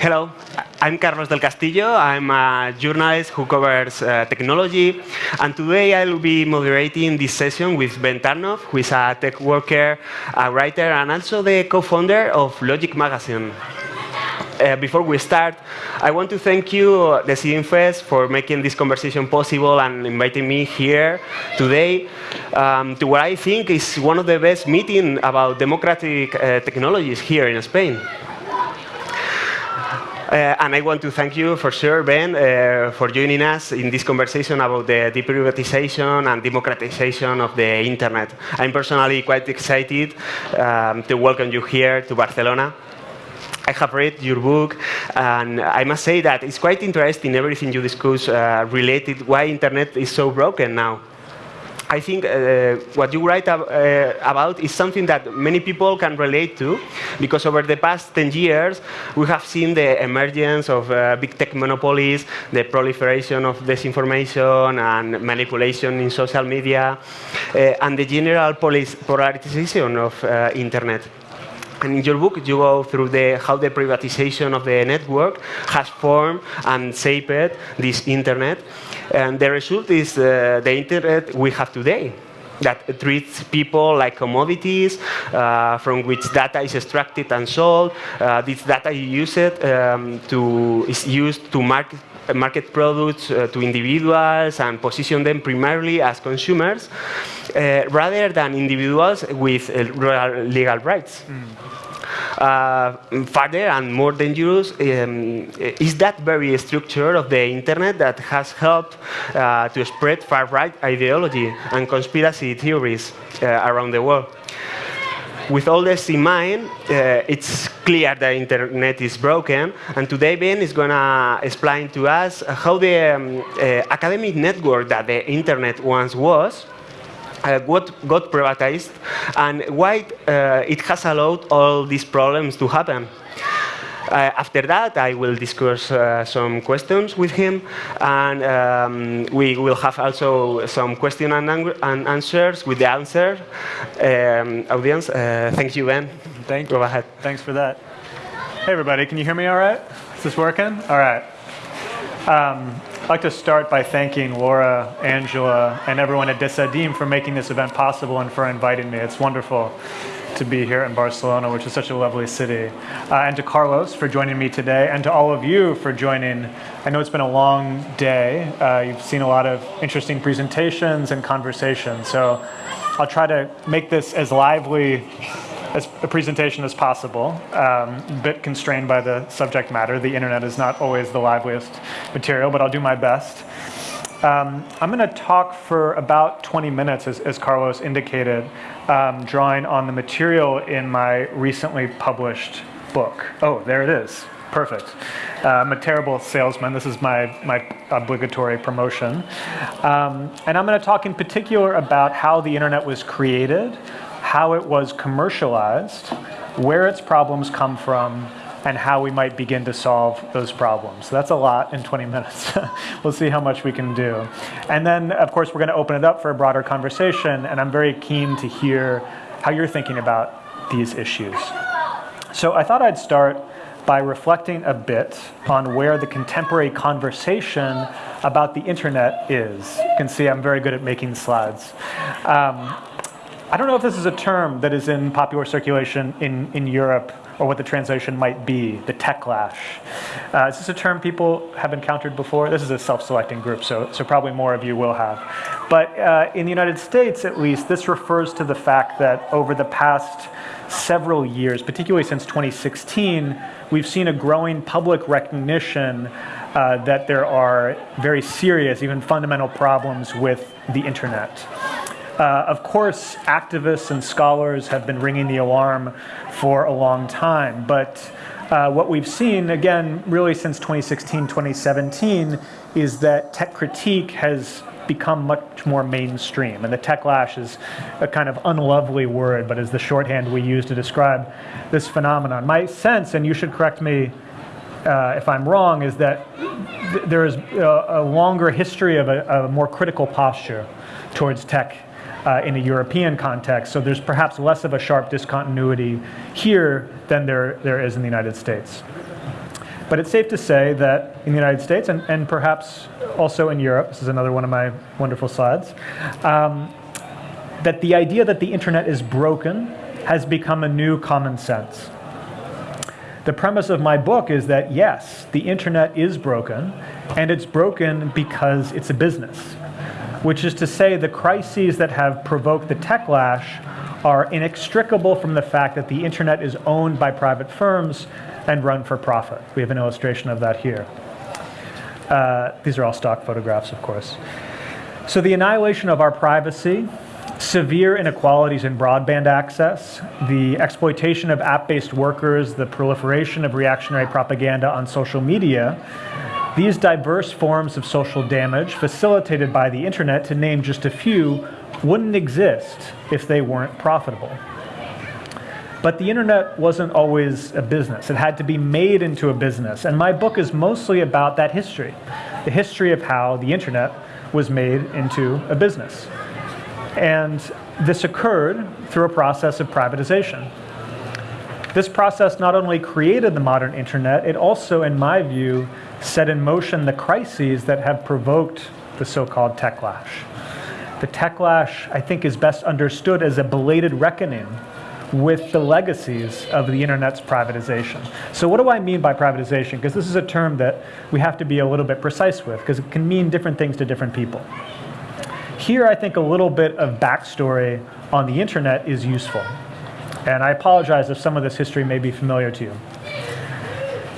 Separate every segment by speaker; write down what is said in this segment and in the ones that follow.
Speaker 1: Hello, I'm Carlos del Castillo. I'm a journalist who covers uh, technology. And today I'll be moderating this session with Ben Tarnoff, who is a tech worker, a writer, and also the co-founder of Logic Magazine. Uh, before we start, I want to thank you, the Decidim Fest, for making this conversation possible and inviting me here today um, to what I think is one of the best meetings about democratic uh, technologies here in Spain. Uh, and I want to thank you for sure, Ben, uh, for joining us in this conversation about the deprivatization and democratization of the internet. I'm personally quite excited um, to welcome you here to Barcelona. I have read your book, and I must say that it's quite interesting everything you discuss uh, related why internet is so broken now. I think uh, what you write ab uh, about is something that many people can relate to, because over the past 10 years, we have seen the emergence of uh, big tech monopolies, the proliferation of disinformation and manipulation in social media, uh, and the general polarization of uh, internet. And in your book, you go through the, how the privatization of the network has formed and shaped this internet. And the result is uh, the internet we have today that treats people like commodities uh, from which data is extracted and sold. Uh, this data is used, um, to, is used to market, market products uh, to individuals and position them primarily as consumers uh, rather than individuals with uh, legal rights. Mm. Uh, further and more dangerous um, is that very structure of the internet that has helped uh, to spread far-right ideology and conspiracy theories uh, around the world. With all this in mind, uh, it's clear the internet is broken, and today Ben is going to explain to us how the um, uh, academic network that the internet once was uh, got, got privatized and why uh, it has allowed all these problems to happen. Uh, after that, I will discuss uh, some questions with him, and um, we will have also some question and, and answers with the answer um, audience. Uh, thank you, Ben.
Speaker 2: Thank
Speaker 1: you.
Speaker 2: Go
Speaker 1: ahead.
Speaker 2: Thanks for that. Hey, everybody. Can you hear me all right? Is this working? All right. Um, I'd like to start by thanking Laura, Angela, and everyone at Decidim for making this event possible and for inviting me. It's wonderful to be here in Barcelona, which is such a lovely city. Uh, and to Carlos for joining me today, and to all of you for joining. I know it's been a long day. Uh, you've seen a lot of interesting presentations and conversations, so I'll try to make this as lively as a presentation as possible, um, a bit constrained by the subject matter. The internet is not always the liveliest material, but I'll do my best. Um, I'm going to talk for about 20 minutes, as, as Carlos indicated, um, drawing on the material in my recently published book. Oh, there it is. Perfect. Uh, I'm a terrible salesman. This is my, my obligatory promotion. Um, and I'm going to talk in particular about how the internet was created, how it was commercialized, where its problems come from, and how we might begin to solve those problems. So that's a lot in 20 minutes. we'll see how much we can do. And then, of course, we're going to open it up for a broader conversation, and I'm very keen to hear how you're thinking about these issues. So I thought I'd start by reflecting a bit on where the contemporary conversation about the internet is. You can see I'm very good at making slides. Um, I don't know if this is a term that is in popular circulation in, in Europe or what the translation might be, the techlash. Uh, is this a term people have encountered before? This is a self-selecting group, so, so probably more of you will have. But uh, in the United States, at least, this refers to the fact that over the past several years, particularly since 2016, we've seen a growing public recognition uh, that there are very serious, even fundamental problems with the internet. Uh, of course, activists and scholars have been ringing the alarm for a long time, but uh, what we've seen, again, really since 2016, 2017, is that tech critique has become much more mainstream. And the techlash is a kind of unlovely word, but is the shorthand we use to describe this phenomenon. My sense, and you should correct me uh, if I'm wrong, is that th there is a, a, longer history of a, a more critical posture towards tech uh, in a European context. So there's perhaps less of a sharp discontinuity here than there, there is in the United States. But it's safe to say that in the United States and, and perhaps also in Europe, this is another one of my wonderful slides, um, that the idea that the internet is broken has become a new common sense. The premise of my book is that yes, the internet is broken, and it's broken because it's a business, which is to say the crises that have provoked the techlash are inextricable from the fact that the internet is owned by private firms and run for profit. We have an illustration of that here. Uh, these are all stock photographs, of course. So the annihilation of our privacy, severe inequalities in broadband access, the exploitation of app-based workers, the proliferation of reactionary propaganda on social media, these diverse forms of social damage facilitated by the internet, to name just a few, wouldn't exist if they weren't profitable. But the internet wasn't always a business. It had to be made into a business. And my book is mostly about that history, the history of how the internet was made into a business. And this occurred through a process of privatization. This process not only created the modern internet, it also, in my view, set in motion the crises that have provoked the so-called techlash. The techlash, I think, is best understood as a belated reckoning with the legacies of the internet's privatization. So what do I mean by privatization? Because this is a term that we have to be a little bit precise with, because it can mean different things to different people. Here, I think a little bit of backstory on the internet is useful. And I apologize if some of this history may be familiar to you.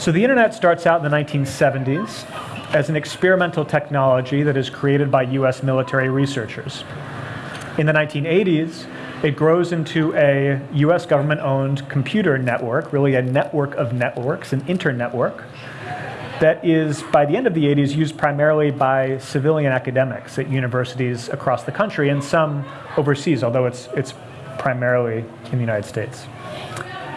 Speaker 2: So the internet starts out in the 1970s as an experimental technology that is created by US military researchers. In the 1980s, it grows into a US government-owned computer network, really a network of networks, an internetwork, that is, by the end of the 80s, used primarily by civilian academics at universities across the country and some overseas, although it's, it's primarily in the United States.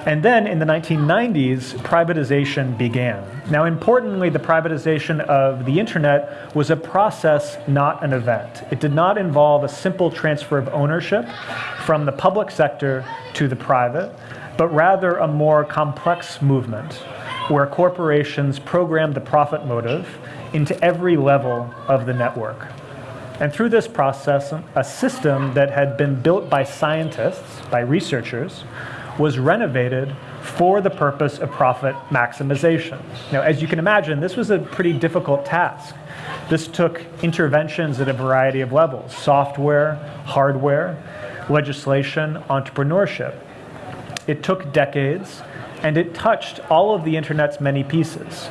Speaker 2: And then in the 1990s, privatization began. Now, importantly, the privatization of the internet was a process, not an event. It did not involve a simple transfer of ownership from the public sector to the private, but rather a more complex movement where corporations programmed the profit motive into every level of the network. And through this process, a system that had been built by scientists, by researchers, was renovated for the purpose of profit maximization. Now, as you can imagine, this was a pretty difficult task. This took interventions at a variety of levels, software, hardware, legislation, entrepreneurship. It took decades, and it touched all of the internet's many pieces.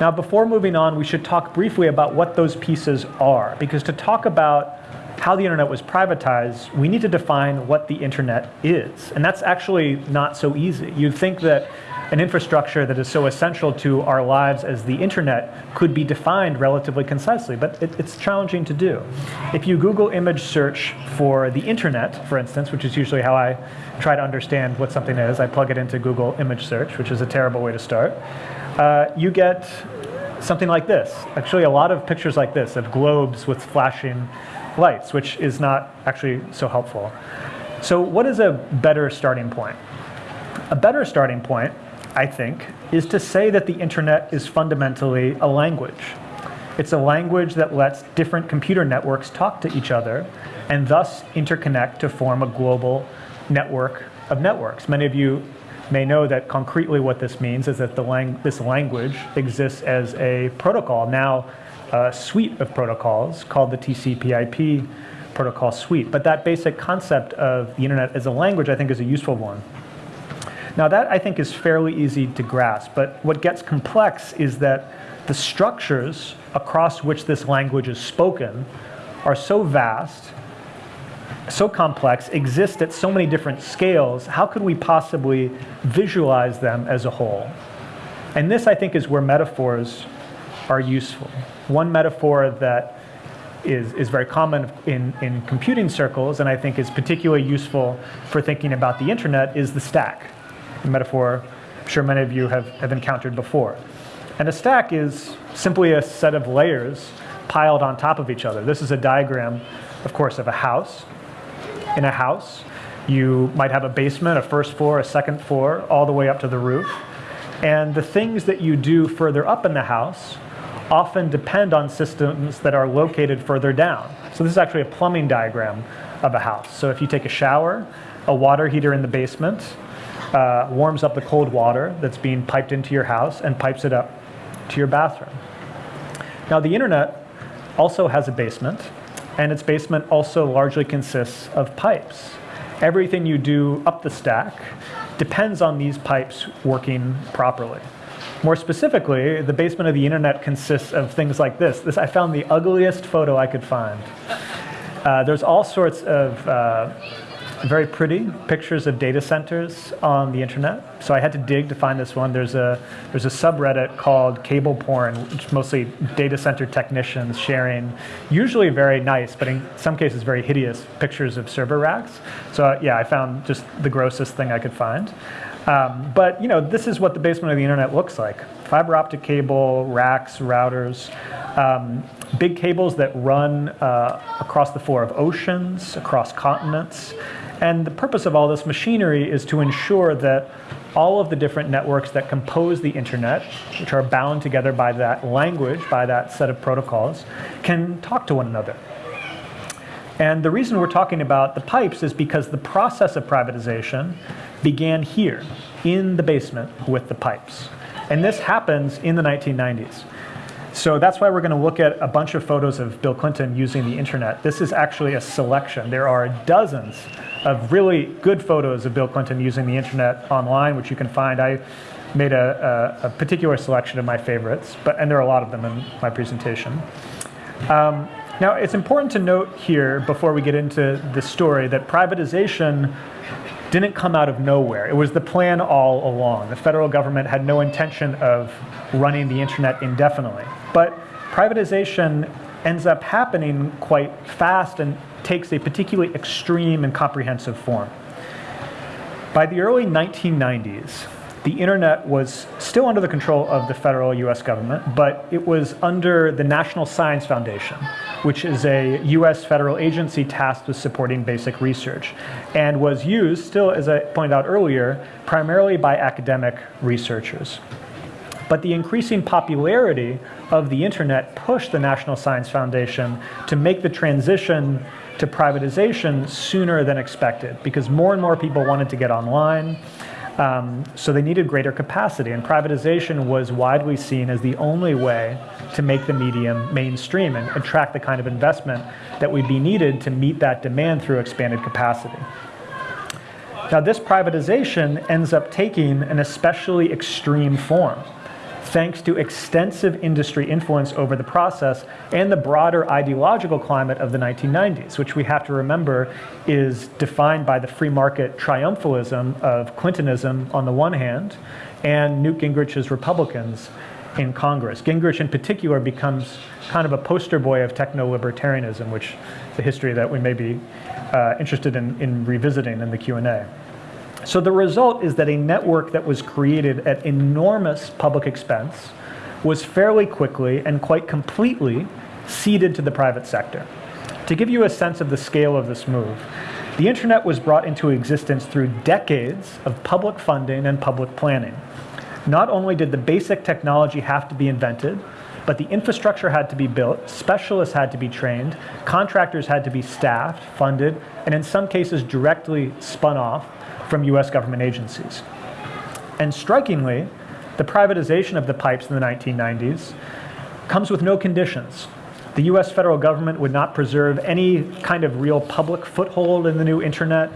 Speaker 2: Now, before moving on, we should talk briefly about what those pieces are, because to talk about how the internet was privatized, we need to define what the internet is. And that's actually not so easy. You'd think that an infrastructure that is so essential to our lives as the internet could be defined relatively concisely, but it, it's challenging to do. If you Google image search for the internet, for instance, which is usually how I try to understand what something is, I plug it into Google image search, which is a terrible way to start, uh, you get something like this. Actually, a lot of pictures like this of globes with flashing lights, which is not actually so helpful. So what is a better starting point? A better starting point, I think, is to say that the internet is fundamentally a language. It's a language that lets different computer networks talk to each other and thus interconnect to form a global network of networks. Many of you may know that concretely what this means is that lang this language exists as a protocol now a suite of protocols called the TCP/IP protocol suite. But that basic concept of the internet as a language, I think, is a useful one. Now that, I think, is fairly easy to grasp. But what gets complex is that the structures across which this language is spoken are so vast, so complex, exist at so many different scales, how could we possibly visualize them as a whole? And this, I think, is where metaphors are useful. One metaphor that is, is very common in, in computing circles and I think is particularly useful for thinking about the internet is the stack. A metaphor I'm sure many of you have, have encountered before. And a stack is simply a set of layers piled on top of each other. This is a diagram, of course, of a house. In a house, you might have a basement, a first floor, a second floor, all the way up to the roof. And the things that you do further up in the house often depend on systems that are located further down. So this is actually a plumbing diagram of a house. So if you take a shower, a water heater in the basement uh, warms up the cold water that's being piped into your house and pipes it up to your bathroom. Now the internet also has a basement, and its basement also largely consists of pipes. Everything you do up the stack depends on these pipes working properly. More specifically, the basement of the internet consists of things like this. This I found the ugliest photo I could find. Uh, there's all sorts of uh, very pretty pictures of data centers on the internet. So I had to dig to find this one. There's a there's a subreddit called Cable Porn, which mostly data center technicians sharing, usually very nice, but in some cases very hideous pictures of server racks. So uh, yeah, I found just the grossest thing I could find. Um, but you know, this is what the basement of the internet looks like: fiber optic cable, racks, routers, um, big cables that run uh, across the floor of oceans, across continents. And the purpose of all this machinery is to ensure that all of the different networks that compose the internet, which are bound together by that language, by that set of protocols, can talk to one another. And the reason we're talking about the pipes is because the process of privatization began here, in the basement with the pipes. And this happens in the 1990s. So that's why we're going to look at a bunch of photos of Bill Clinton using the internet. This is actually a selection. There are dozens of really good photos of Bill Clinton using the internet online, which you can find. I made a, a, a particular selection of my favorites, but and there are a lot of them in my presentation. Um, now, it's important to note here, before we get into the story, that privatization didn't come out of nowhere. It was the plan all along. The federal government had no intention of running the internet indefinitely. But privatization ends up happening quite fast and takes a particularly extreme and comprehensive form. By the early 1990s, the internet was still under the control of the federal US government, but it was under the National Science Foundation, which is a US federal agency tasked with supporting basic research, and was used, still as I pointed out earlier, primarily by academic researchers. But the increasing popularity of the internet pushed the National Science Foundation to make the transition to privatization sooner than expected because more and more people wanted to get online. Um, so they needed greater capacity, and privatization was widely seen as the only way to make the medium mainstream and attract the kind of investment that would be needed to meet that demand through expanded capacity. Now, this privatization ends up taking an especially extreme form thanks to extensive industry influence over the process and the broader ideological climate of the 1990s, which we have to remember is defined by the free market triumphalism of Clintonism on the one hand and Newt Gingrich's Republicans in Congress. Gingrich in particular becomes kind of a poster boy of techno-libertarianism, which is a history that we may be uh, interested in, in revisiting in the Q&A. So the result is that a network that was created at enormous public expense was fairly quickly and quite completely ceded to the private sector. To give you a sense of the scale of this move, the internet was brought into existence through decades of public funding and public planning. Not only did the basic technology have to be invented, but the infrastructure had to be built, specialists had to be trained, contractors had to be staffed, funded, and in some cases directly spun off from US government agencies. And strikingly, the privatization of the pipes in the 1990s comes with no conditions. The US federal government would not preserve any kind of real public foothold in the new internet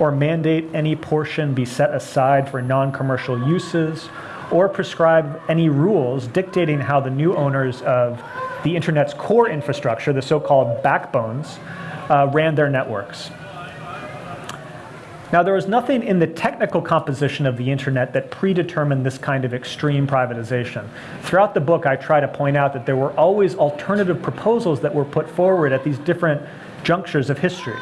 Speaker 2: or mandate any portion be set aside for non-commercial uses or prescribe any rules dictating how the new owners of the internet's core infrastructure, the so-called backbones, uh, ran their networks. Now, there was nothing in the technical composition of the internet that predetermined this kind of extreme privatization. Throughout the book, I try to point out that there were always alternative proposals that were put forward at these different junctures of history.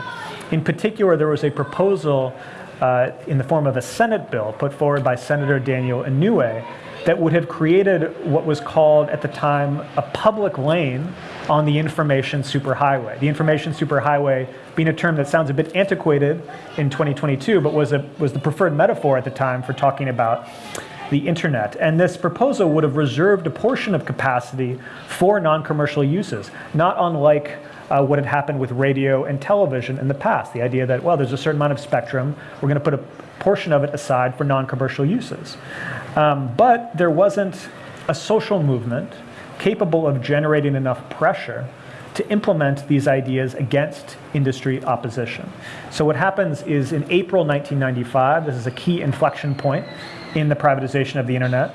Speaker 2: In particular, there was a proposal uh, in the form of a Senate bill put forward by Senator Daniel Inouye that would have created what was called at the time a public lane on the information superhighway. The information superhighway being a term that sounds a bit antiquated in 2022, but was, a, was the preferred metaphor at the time for talking about the internet. And this proposal would have reserved a portion of capacity for non-commercial uses, not unlike uh, what had happened with radio and television in the past. The idea that, well, there's a certain amount of spectrum, we're going to put a portion of it aside for non-commercial uses. Um, but there wasn't a social movement capable of generating enough pressure to implement these ideas against industry opposition. So what happens is in April 1995, this is a key inflection point in the privatization of the internet,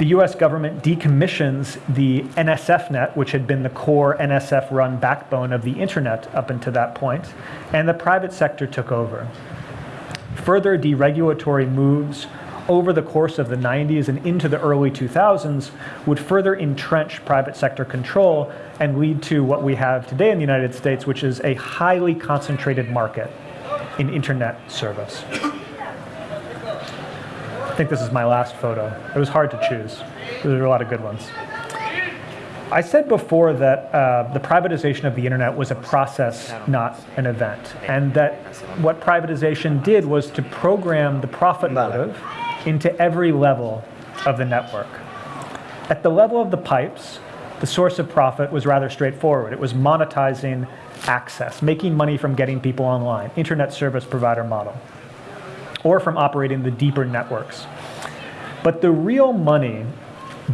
Speaker 2: the US government decommissions the NSFNet, which had been the core NSF run backbone of the internet up until that point, and the private sector took over. Further deregulatory moves over the course of the 90s and into the early 2000s would further entrench private sector control and lead to what we have today in the United States, which is a highly concentrated market in internet service. I think this is my last photo. It was hard to choose. There were a lot of good ones. I said before that uh, the privatization of the internet was a process, not an event, and that what privatization did was to program the profit motive into every level of the network. At the level of the pipes, the source of profit was rather straightforward. It was monetizing access, making money from getting people online, internet service provider model, or from operating the deeper networks. But the real money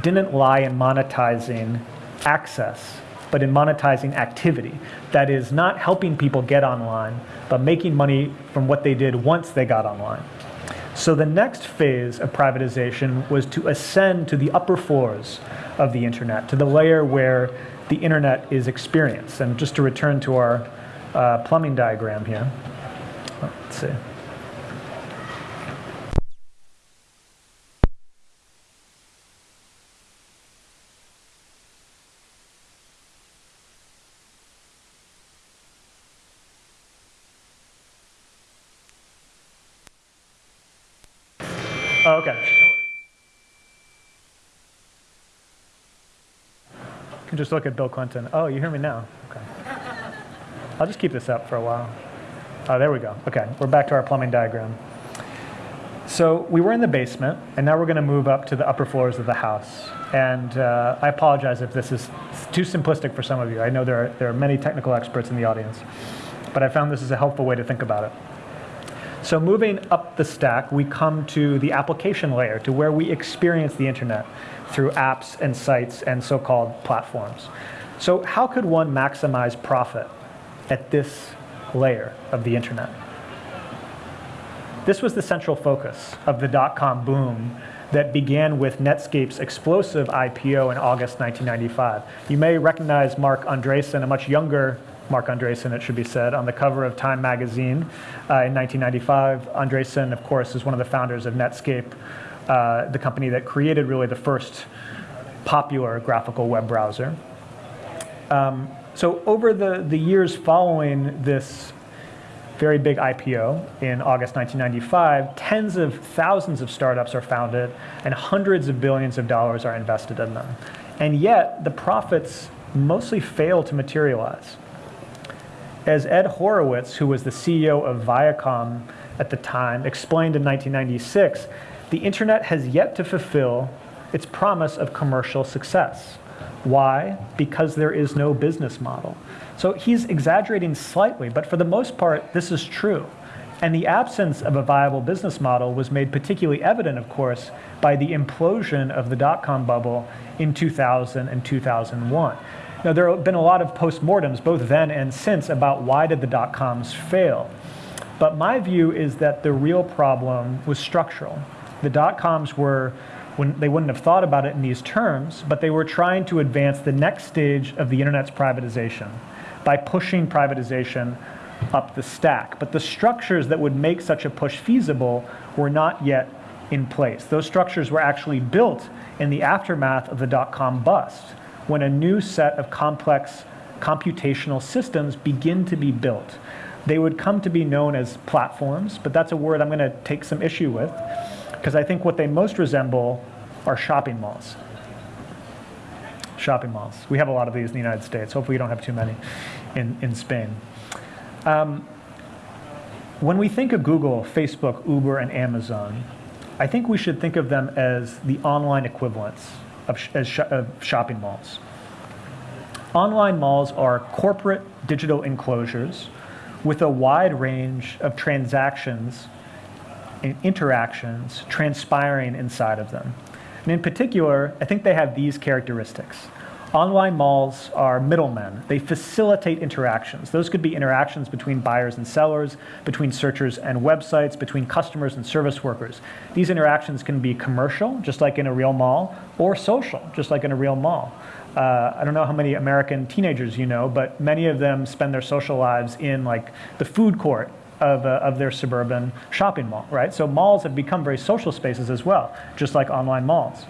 Speaker 2: didn't lie in monetizing access, but in monetizing activity. That is, not helping people get online, but making money from what they did once they got online. So the next phase of privatization was to ascend to the upper floors of the internet, to the layer where the internet is experienced. And just to return to our uh, plumbing diagram here, let's see. Oh, okay. You can just look at Bill Clinton. Oh, you hear me now? Okay. I'll just keep this up for a while. Oh, there we go. Okay, we're back to our plumbing diagram. So we were in the basement, and now we're going to move up to the upper floors of the house. And uh, I apologize if this is too simplistic for some of you. I know there are, there are many technical experts in the audience, but I found this is a helpful way to think about it. So moving up the stack, we come to the application layer, to where we experience the internet through apps and sites and so-called platforms. So how could one maximize profit at this layer of the internet? This was the central focus of the dot-com boom that began with Netscape's explosive IPO in August 1995. You may recognize Marc Andreessen, a much younger Marc Andreessen, it should be said, on the cover of Time magazine uh, in 1995. Andreessen, of course, is one of the founders of Netscape, uh, the company that created really the first popular graphical web browser. Um, so over the, the years following this very big IPO in August 1995, tens of thousands of startups are founded and hundreds of billions of dollars are invested in them. And yet, the profits mostly fail to materialize. As Ed Horowitz, who was the CEO of Viacom at the time, explained in 1996, the internet has yet to fulfill its promise of commercial success. Why? Because there is no business model. So he's exaggerating slightly, but for the most part, this is true. And the absence of a viable business model was made particularly evident, of course, by the implosion of the dot com bubble in 2000 and 2001. Now, there have been a lot of postmortems, both then and since, about why did the dot-coms fail. But my view is that the real problem was structural. The dot-coms were, when they wouldn't have thought about it in these terms, but they were trying to advance the next stage of the internet's privatization by pushing privatization up the stack. But the structures that would make such a push feasible were not yet in place. Those structures were actually built in the aftermath of the dot-com bust when a new set of complex computational systems begin to be built. They would come to be known as platforms, but that's a word I'm going to take some issue with because I think what they most resemble are shopping malls. Shopping malls. We have a lot of these in the United States. Hopefully, we don't have too many in, in Spain. Um, when we think of Google, Facebook, Uber, and Amazon, I think we should think of them as the online equivalents of, sh as sh of shopping malls. Online malls are corporate digital enclosures with a wide range of transactions and interactions transpiring inside of them. And in particular, I think they have these characteristics. Online malls are middlemen. They facilitate interactions. Those could be interactions between buyers and sellers, between searchers and websites, between customers and service workers. These interactions can be commercial, just like in a real mall, or social, just like in a real mall. Uh, I don't know how many American teenagers you know, but many of them spend their social lives in like the food court of, uh, of their suburban shopping mall, right? So malls have become very social spaces as well, just like online malls.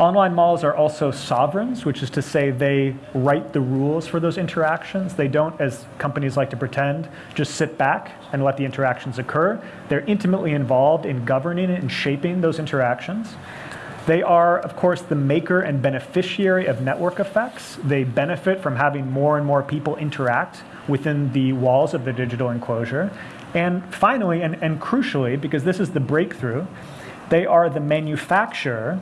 Speaker 2: Online malls are also sovereigns, which is to say they write the rules for those interactions. They don't, as companies like to pretend, just sit back and let the interactions occur. They're intimately involved in governing and shaping those interactions. They are, of course, the maker and beneficiary of network effects. They benefit from having more and more people interact within the walls of the digital enclosure. And finally, and, and crucially, because this is the breakthrough, they are the manufacturer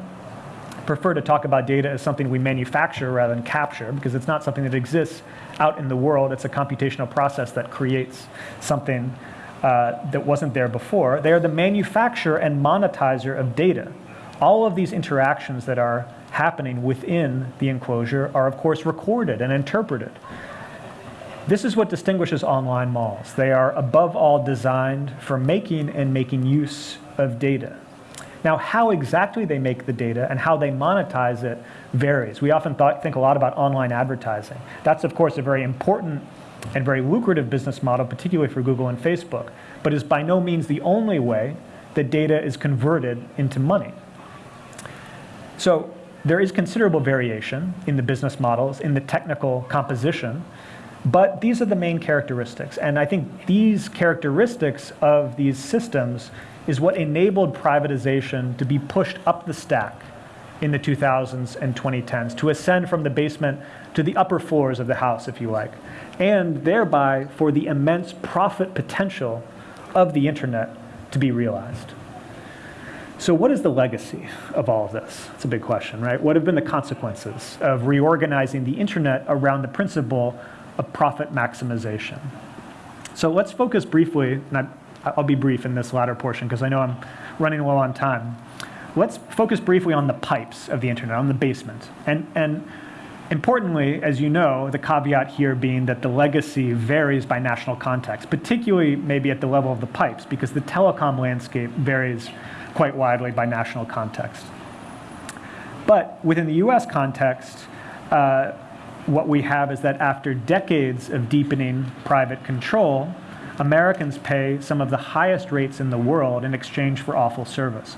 Speaker 2: prefer to talk about data as something we manufacture rather than capture because it's not something that exists out in the world. It's a computational process that creates something uh, that wasn't there before. They are the manufacturer and monetizer of data. All of these interactions that are happening within the enclosure are of course recorded and interpreted. This is what distinguishes online malls. They are above all designed for making and making use of data. Now, how exactly they make the data and how they monetize it varies. We often think a lot about online advertising. That's, of course, a very important and very lucrative business model, particularly for Google and Facebook, but is by no means the only way that data is converted into money. So there is considerable variation in the business models, in the technical composition, but these are the main characteristics. And I think these characteristics of these systems is what enabled privatization to be pushed up the stack in the 2000s and 2010s, to ascend from the basement to the upper floors of the house, if you like, and thereby for the immense profit potential of the internet to be realized. So what is the legacy of all of this? It's a big question, right? What have been the consequences of reorganizing the internet around the principle of profit maximization? So let's focus briefly, and I I'll be brief in this latter portion because I know I'm running low on time. Let's focus briefly on the pipes of the internet, on the basement. And, and importantly, as you know, the caveat here being that the legacy varies by national context, particularly maybe at the level of the pipes, because the telecom landscape varies quite widely by national context. But within the US context, uh, what we have is that after decades of deepening private control, Americans pay some of the highest rates in the world in exchange for awful service.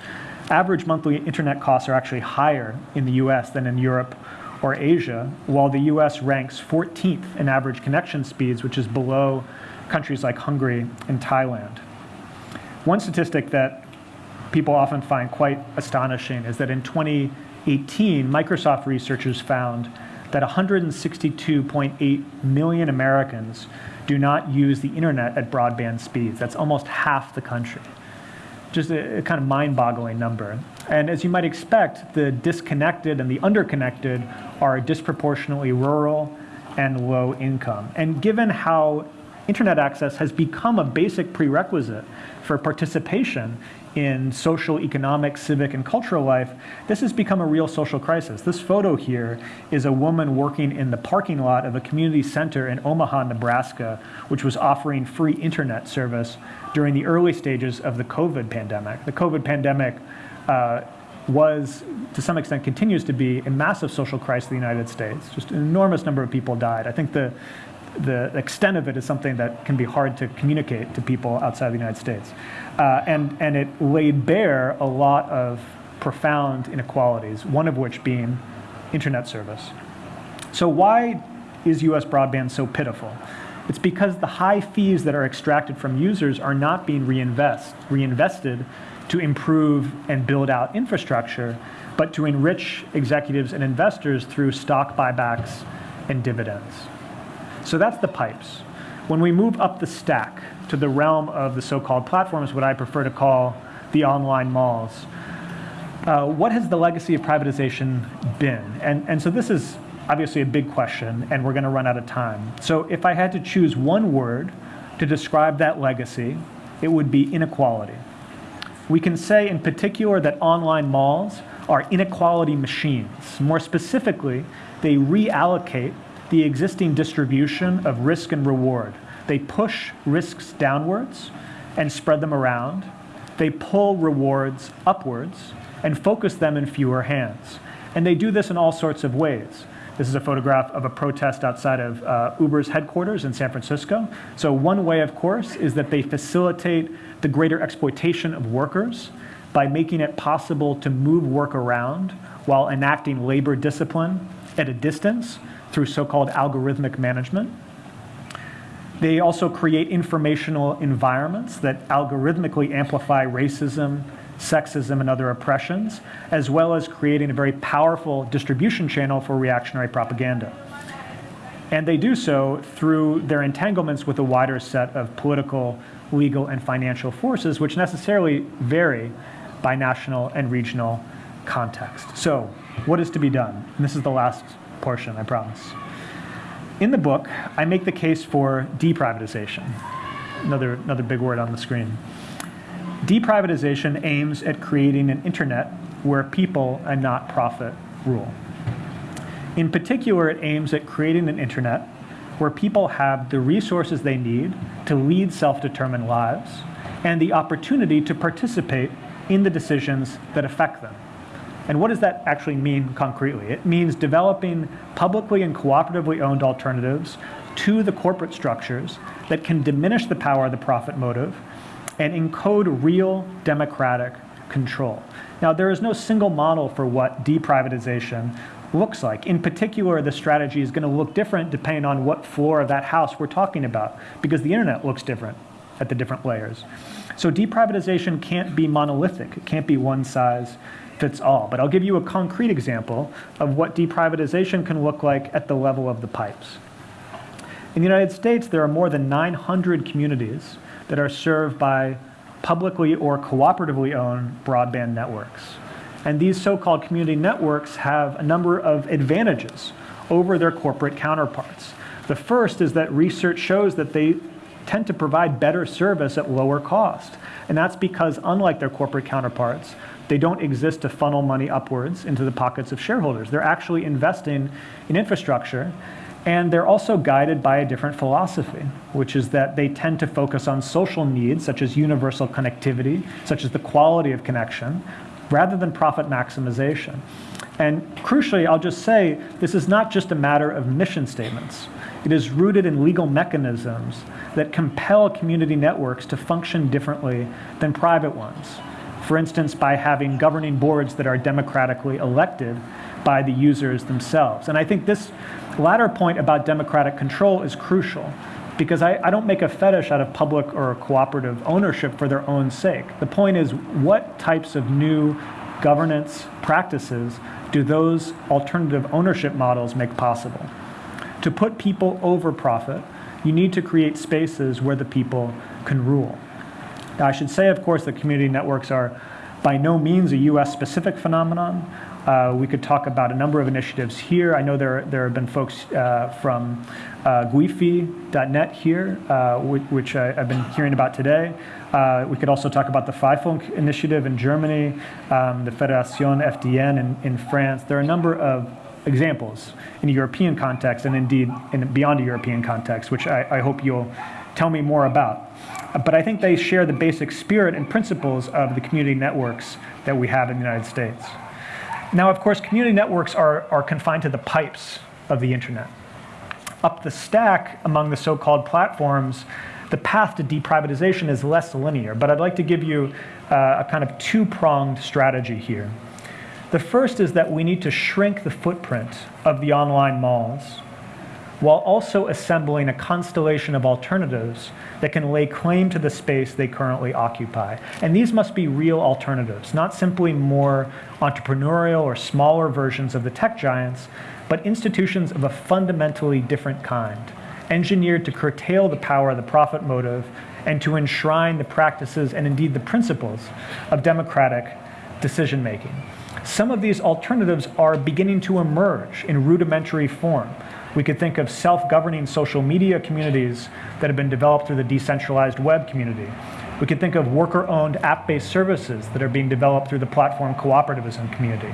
Speaker 2: Average monthly internet costs are actually higher in the US than in Europe or Asia, while the US ranks 14th in average connection speeds, which is below countries like Hungary and Thailand. One statistic that people often find quite astonishing is that in 2018, Microsoft researchers found that 162.8 million Americans do not use the internet at broadband speeds. That's almost half the country. Just a, a kind of mind-boggling number. And as you might expect, the disconnected and the underconnected are disproportionately rural and low income. And given how internet access has become a basic prerequisite for participation in social, economic, civic, and cultural life, this has become a real social crisis. This photo here is a woman working in the parking lot of a community center in Omaha, Nebraska, which was offering free internet service during the early stages of the COVID pandemic. The COVID pandemic uh, was, to some extent, continues to be a massive social crisis in the United States. Just an enormous number of people died. I think the the extent of it is something that can be hard to communicate to people outside the United States. Uh, and, and it laid bare a lot of profound inequalities, one of which being internet service. So why is US broadband so pitiful? It's because the high fees that are extracted from users are not being reinvest, reinvested to improve and build out infrastructure, but to enrich executives and investors through stock buybacks and dividends. So that's the pipes. When we move up the stack to the realm of the so-called platforms, what I prefer to call the online malls. Uh, what has the legacy of privatization been? And, and so this is obviously a big question, and we're going to run out of time. So if I had to choose one word to describe that legacy, it would be inequality. We can say in particular that online malls are inequality machines. More specifically, they reallocate the existing distribution of risk and reward. They push risks downwards and spread them around. They pull rewards upwards and focus them in fewer hands. And they do this in all sorts of ways. This is a photograph of a protest outside of uh, Uber's headquarters in San Francisco. So one way, of course, is that they facilitate the greater exploitation of workers by making it possible to move work around while enacting labor discipline at a distance through so-called algorithmic management. They also create informational environments that algorithmically amplify racism, sexism, and other oppressions, as well as creating a very powerful distribution channel for reactionary propaganda. And they do so through their entanglements with a wider set of political, legal, and financial forces, which necessarily vary by national and regional context. So, what is to be done? And this is the last portion, I promise. In the book, I make the case for deprivatization. Another, another big word on the screen. Deprivatization aims at creating an internet where people and not profit rule. In particular, it aims at creating an internet where people have the resources they need to lead self-determined lives and the opportunity to participate in the decisions that affect them. And what does that actually mean concretely? It means developing publicly and cooperatively owned alternatives to the corporate structures that can diminish the power of the profit motive and encode real democratic control. Now, there is no single model for what deprivatization looks like. In particular, the strategy is going to look different depending on what floor of that house we're talking about, because the internet looks different at the different layers. So deprivatization can't be monolithic. It can't be one size fits all. But I'll give you a concrete example of what deprivatization can look like at the level of the pipes. In the United States, there are more than 900 communities that are served by publicly or cooperatively owned broadband networks. And these so-called community networks have a number of advantages over their corporate counterparts. The first is that research shows that they tend to provide better service at lower cost. And that's because unlike their corporate counterparts, they don't exist to funnel money upwards into the pockets of shareholders. They're actually investing in infrastructure and they're also guided by a different philosophy, which is that they tend to focus on social needs, such as universal connectivity, such as the quality of connection, rather than profit maximization. And crucially, I'll just say, this is not just a matter of mission statements. It is rooted in legal mechanisms that compel community networks to function differently than private ones. For instance, by having governing boards that are democratically elected by the users themselves. And I think this latter point about democratic control is crucial because I, I, don't make a fetish out of public or cooperative ownership for their own sake. The point is, what types of new governance practices do those alternative ownership models make possible? To put people over profit, you need to create spaces where the people can rule. Now, I should say, of course, that community networks are by no means a US specific phenomenon. Uh, we could talk about a number of initiatives here. I know there, there have been folks uh, from uh, Guifi.net here, uh, which, which I, have been hearing about today. Uh, we could also talk about the Freifunk initiative in Germany, um, the Fédération FDN in, in France. There are a number of examples in a European context and indeed in, beyond a European context, which I, I hope you'll tell me more about. But I think they share the basic spirit and principles of the community networks that we have in the United States. Now, of course, community networks are, are confined to the pipes of the internet. Up the stack among the so-called platforms, the path to deprivatization is less linear, but I'd like to give you uh, a kind of two-pronged strategy here. The first is that we need to shrink the footprint of the online malls while also assembling a constellation of alternatives that can lay claim to the space they currently occupy. And these must be real alternatives, not simply more entrepreneurial or smaller versions of the tech giants, but institutions of a fundamentally different kind, engineered to curtail the power of the profit motive and to enshrine the practices and indeed the principles of democratic decision making. Some of these alternatives are beginning to emerge in rudimentary form. We could think of self-governing social media communities that have been developed through the decentralized web community. We could think of worker-owned app-based services that are being developed through the platform cooperativism community.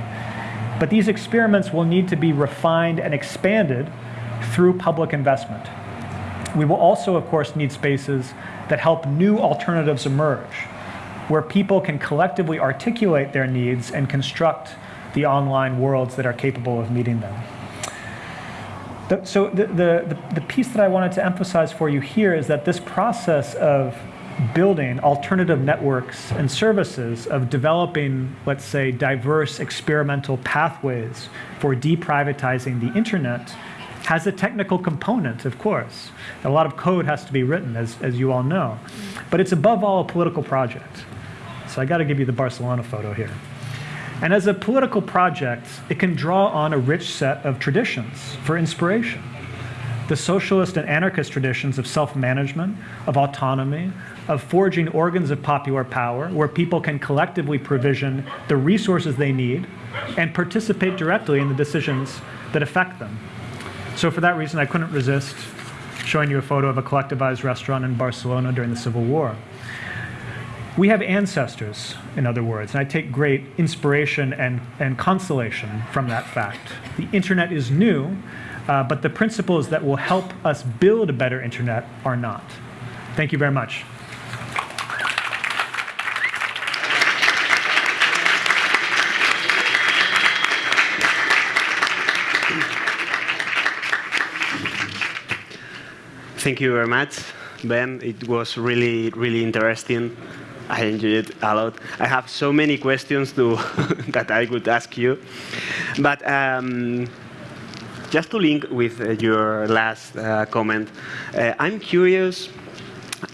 Speaker 2: But these experiments will need to be refined and expanded through public investment. We will also, of course, need spaces that help new alternatives emerge, where people can collectively articulate their needs and construct the online worlds that are capable of meeting them. The, so the, the, the, piece that I wanted to emphasize for you here is that this process of building alternative networks and services, of developing, let's say, diverse experimental pathways for deprivatizing the internet has a technical component, of course. A lot of code has to be written, as, as you all know. But it's above all a political project. So I got to give you the Barcelona photo here. And as a political project, it can draw on a rich set of traditions for inspiration. The socialist and anarchist traditions of self-management, of autonomy, of forging organs of popular power, where people can collectively provision the resources they need and participate directly in the decisions that affect them. So for that reason, I couldn't resist showing you a photo of a collectivized restaurant in Barcelona during the Civil War. We have ancestors, in other words, and I take great inspiration and, and consolation from that fact. The internet is new, uh, but the principles that will help us build a better internet are not. Thank you very much.
Speaker 1: Thank you very much, Ben. It was really, really interesting. I enjoyed it a lot. I have so many questions to that I could ask you. But um, just to link with uh, your last uh, comment, uh, I'm curious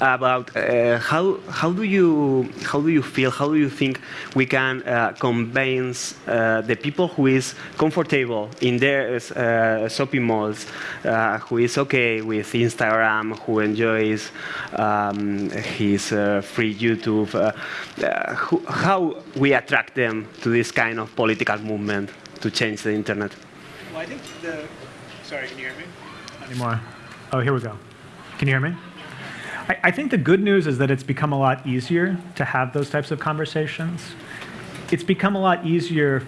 Speaker 1: about uh, how how do you how do you feel how do you think we can uh, convince uh, the people who is comfortable in their uh, shopping malls, uh, who is okay with Instagram, who enjoys um, his uh, free YouTube, who, how we attract them to this kind of political movement to change the internet?
Speaker 2: Well, I think the sorry, can you hear me? Anymore? Oh, here we go. Can you hear me? I, I think the good news is that it's become a lot easier to have those types of conversations. It's become a lot easier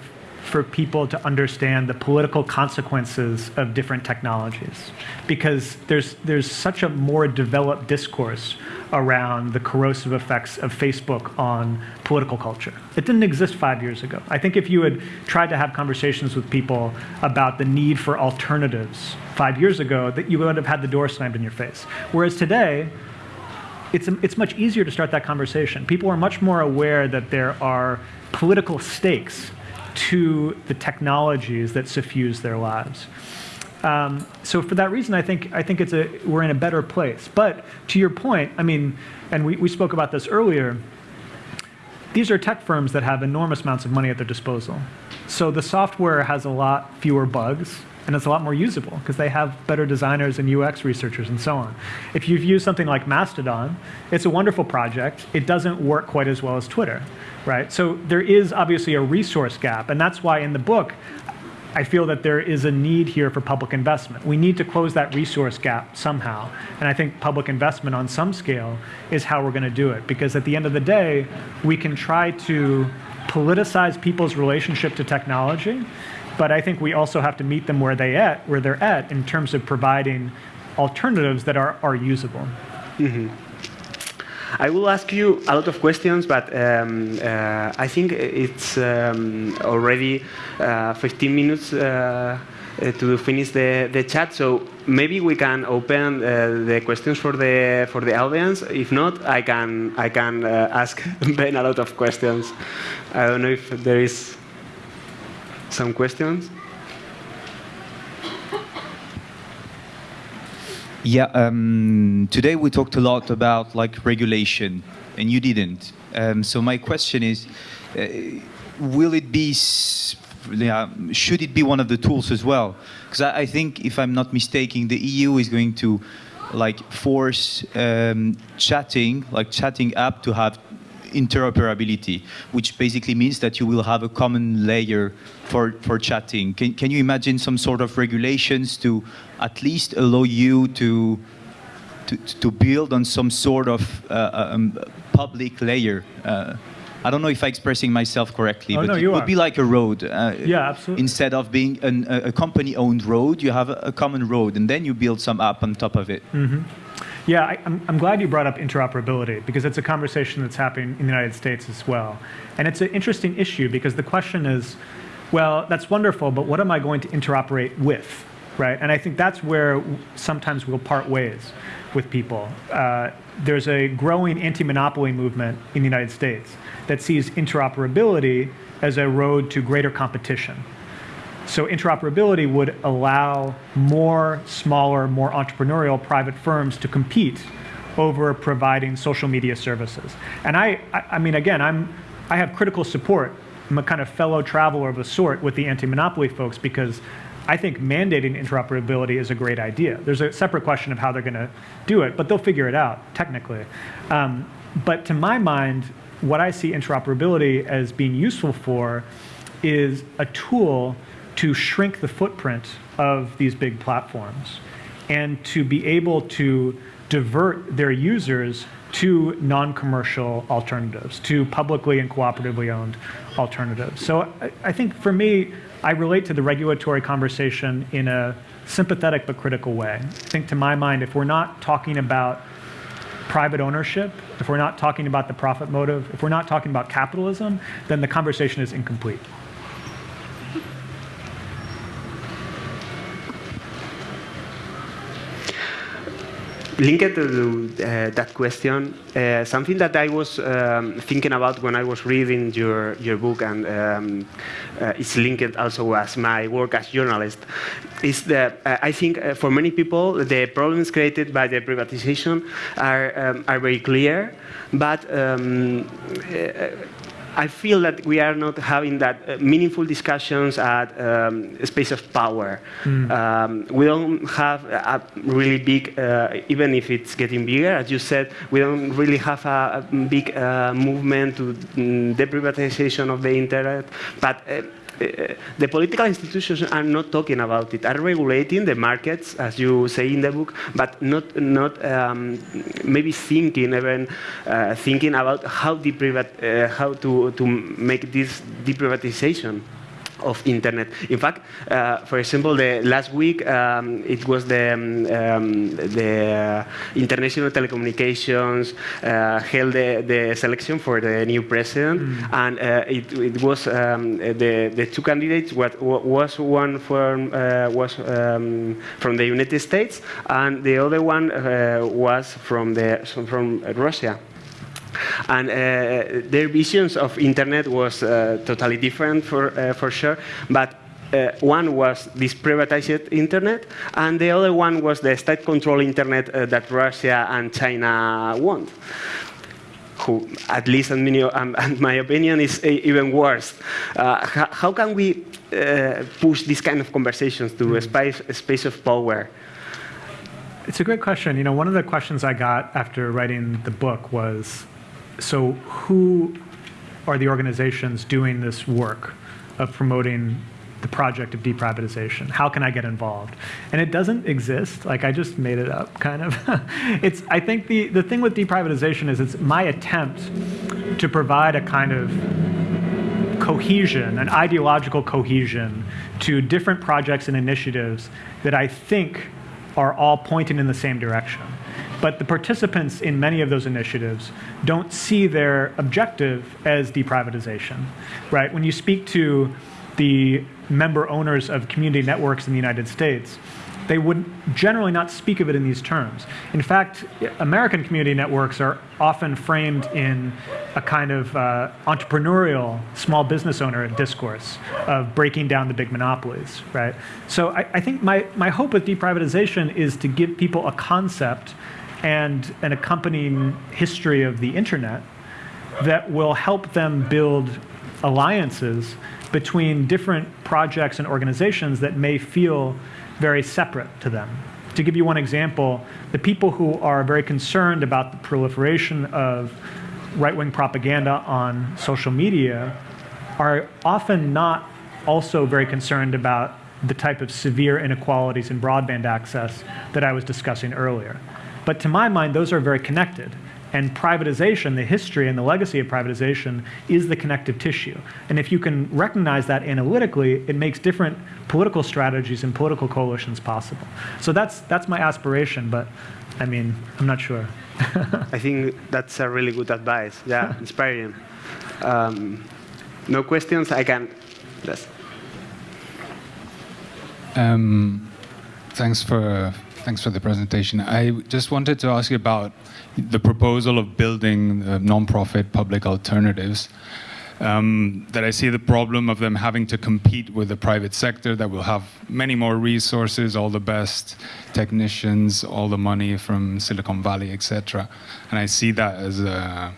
Speaker 2: for people to understand the political consequences of different technologies because there's, there's such a more developed discourse around the corrosive effects of Facebook on political culture. It didn't exist five years ago. I think if you had tried to have conversations with people about the need for alternatives five years ago, that you would have had the door slammed in your face. Whereas today, it's, it's much easier to start that conversation. People are much more aware that there are political stakes to the technologies that suffuse their lives. Um, so for that reason, I think, I think it's a, we're in a better place. But to your point, I mean, and we, we spoke about this earlier, these are tech firms that have enormous amounts of money at their disposal. So the software has a lot fewer bugs and it's a lot more usable because they have better designers and UX researchers and so on. If you've used something like Mastodon, it's a wonderful project. It doesn't work quite as well as Twitter, right? So there is obviously a resource gap, and that's why in the book, I feel that there is a need here for public investment. We need to close that resource gap somehow. And I think public investment on some scale is how we're going to do it. Because at the end of the day, we can try to politicize people's relationship to technology but I think we also have to meet them where they at where they're at in terms of providing alternatives that are, are usable. Mm -hmm.
Speaker 1: I will ask you a lot of questions, but um, uh, I think it's um, already uh, 15 minutes uh, uh, to finish the, the chat. So maybe we can open uh, the questions for the for the audience. If not, I can I can uh, ask Ben a lot of questions. I don't know if there is some questions?
Speaker 3: Yeah, um, today we talked a lot about like regulation, and you didn't. Um, so my question is, uh, will it be, yeah, should it be one of the tools as well? Because I, I, think, if I'm not mistaken, the EU is going to like force um, chatting, like chatting app to have interoperability, which basically means that you will have a common layer for, for chatting. Can, can you imagine some sort of regulations to at least allow you to, to, to build on some sort of uh, um, public layer? Uh, I don't know if I'm expressing myself correctly,
Speaker 2: oh,
Speaker 3: but
Speaker 2: no,
Speaker 3: it would
Speaker 2: are.
Speaker 3: be like a road. Uh,
Speaker 2: yeah, absolutely.
Speaker 3: Instead of being an, a, a company-owned road, you have a, a, common road, and then you build some app on top of it.
Speaker 2: Mm -hmm. Yeah, I, am I'm glad you brought up interoperability because it's a conversation that's happening in the United States as well. And it's an interesting issue because the question is, well, that's wonderful, but what am I going to interoperate with, right? And I think that's where sometimes we'll part ways with people. Uh, there's a growing anti-monopoly movement in the United States that sees interoperability as a road to greater competition. So interoperability would allow more smaller, more entrepreneurial private firms to compete over providing social media services. And I, I, mean, again, I'm, I have critical support. I'm a kind of fellow traveler of a sort with the anti-monopoly folks because I think mandating interoperability is a great idea. There's a separate question of how they're going to do it, but they'll figure it out technically. Um, but to my mind, what I see interoperability as being useful for is a tool to shrink the footprint of these big platforms and to be able to divert their users to non-commercial alternatives, to publicly and cooperatively owned alternatives. So I, I think for me, I relate to the regulatory conversation in a sympathetic but critical way. I think to my mind, if we're not talking about private ownership, if we're not talking about the profit motive, if we're not talking about capitalism, then the conversation is incomplete.
Speaker 1: Linked to uh, that question, uh, something that I was um, thinking about when I was reading your, your book, and um, uh, it's linked also as my work as journalist, is that uh, I think uh, for many people, the problems created by the privatization are, um, are very clear, but um, uh, I feel that we are not having that uh, meaningful discussions at um, space of power. Mm. Um, we don't have a really big, uh, even if it's getting bigger, as you said, we don't really have a, a big uh, movement to mm, the privatization of the internet. But uh, the political institutions are not talking about it, are regulating the markets, as you say in the book, but not, not um, maybe thinking, even uh, thinking about how, uh, how to, to make this deprivatization of internet. In fact, uh, for example, the last week um, it was the um, um the international telecommunications uh, held the, the, selection for the new president, mm. and uh, it, it, was um, the the two candidates. What was one from uh, was um, from the United States, and the other one uh, was from the from Russia. And uh, their visions of internet was uh, totally different for, uh, for sure. But uh, one was this privatized internet, and the other one was the state-controlled internet uh, that Russia and China want. Who, at least in my, um, my opinion, is even worse. Uh, how, can we push these kind of conversations to a space, a space of power?
Speaker 2: It's a great question. You know, one of the questions I got after writing the book was, so who are the organizations doing this work of promoting the project of deprivatization? How can I get involved? And it doesn't exist. Like I just made it up, kind of. it's. I think the the thing with deprivatization is it's my attempt to provide a kind of cohesion, an ideological cohesion to different projects and initiatives that I think are all pointing in the same direction. But the participants in many of those initiatives don't see their objective as deprivatization, right? When you speak to the member owners of community networks in the United States, they would generally not speak of it in these terms. In fact, American community networks are often framed in a kind of uh, entrepreneurial small business owner discourse of breaking down the big monopolies, right? So I, I think my, my hope with deprivatization is to give people a concept and an accompanying history of the internet that will help them build alliances between different projects and organizations that may feel very separate to them To give you one example, the people who are very concerned about the proliferation of right-wing propaganda on social media are often not also very concerned about the type of severe inequalities in broadband access that I was discussing earlier. But to my mind, those are very connected. And privatization, the history and the legacy of privatization, is the connective tissue. And if you can recognize that analytically, it makes different political strategies and political coalitions possible. So that's, that's my aspiration, but I mean, I'm not sure.
Speaker 1: I think that's a really good advice. Yeah, inspiring. Um, no questions? I can. Yes.
Speaker 4: Um, thanks for thanks for the presentation. I just wanted to ask you about the proposal of building uh, non-profit public alternatives. Um, that I see the problem of them having to compete with the private sector that will have many more resources, all the best technicians, all the money from Silicon Valley, etc. And I see that as a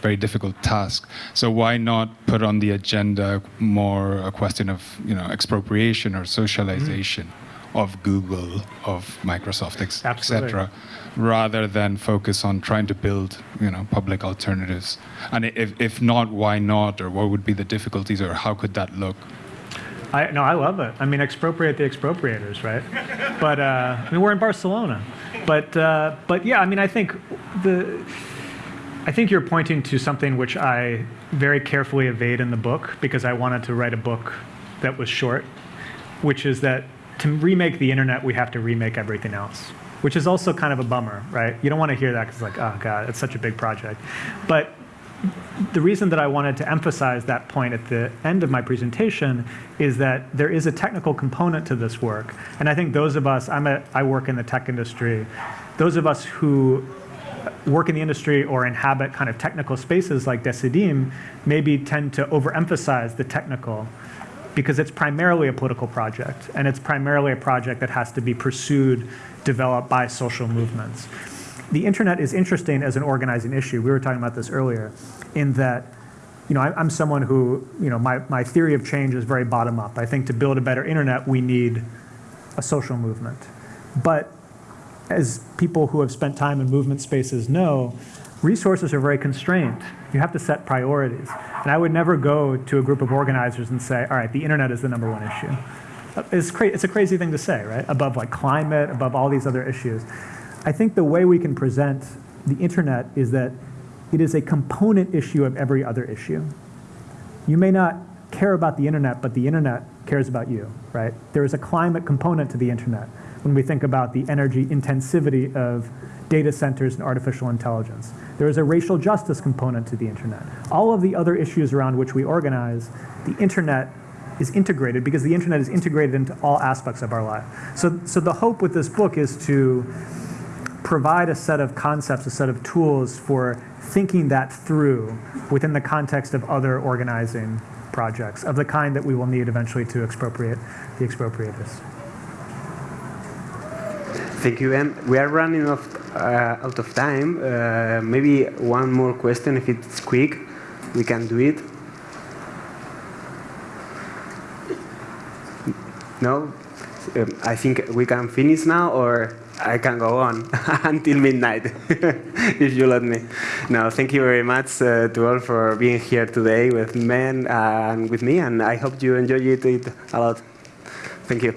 Speaker 4: very difficult task. So why not put on the agenda more a question of you know expropriation or socialization? Mm of Google, of Microsoft, etc., rather than focus on trying to build, you know, public alternatives. And if, if not, why not? Or what would be the difficulties, or how could that look?
Speaker 2: I, no, I love it. I mean, expropriate the expropriators, right? but uh, I mean, we're in Barcelona. But uh, but yeah, I mean, I think the I think you're pointing to something which I very carefully evade in the book because I wanted to write a book that was short, which is that to remake the internet, we have to remake everything else, which is also kind of a bummer, right? You don't want to hear that because like, oh God, it's such a big project. But the reason that I wanted to emphasize that point at the end of my presentation is that there is a technical component to this work. And I think those of us, I'm a, I work in the tech industry, those of us who work in the industry or inhabit kind of technical spaces like Decidim maybe tend to overemphasize the technical because it's primarily a political project, and it's primarily a project that has to be pursued, developed by social movements. The internet is interesting as an organizing issue. We were talking about this earlier, in that you know, I, am someone who, you know, my, my theory of change is very bottom up. I think to build a better internet, we need a social movement. But as people who have spent time in movement spaces know, resources are very constrained. You have to set priorities. And I would never go to a group of organizers and say, all right, the internet is the number one issue. Uh, it's, it's a crazy thing to say, right? Above like climate, above all these other issues. I think the way we can present the internet is that it is a component issue of every other issue. You may not care about the internet, but the internet cares about you, right? There is a climate component to the internet when we think about the energy intensivity of data centers and artificial intelligence. There is a racial justice component to the internet. All of the other issues around which we organize, the internet is integrated because the internet is integrated into all aspects of our life. So, so the hope with this book is to provide a set of concepts, a set of tools for thinking that through within the context of other organizing projects of the kind that we will need eventually to expropriate the expropriators.
Speaker 1: Thank you, and we are running off, uh, out of time. Uh, maybe one more question, if it's quick, we can do it. No? Um, I think we can finish now, or I can go on until midnight, if you let me. No, thank you very much uh, to all for being here today with Ben and with me, and I hope you enjoyed it a lot. Thank you.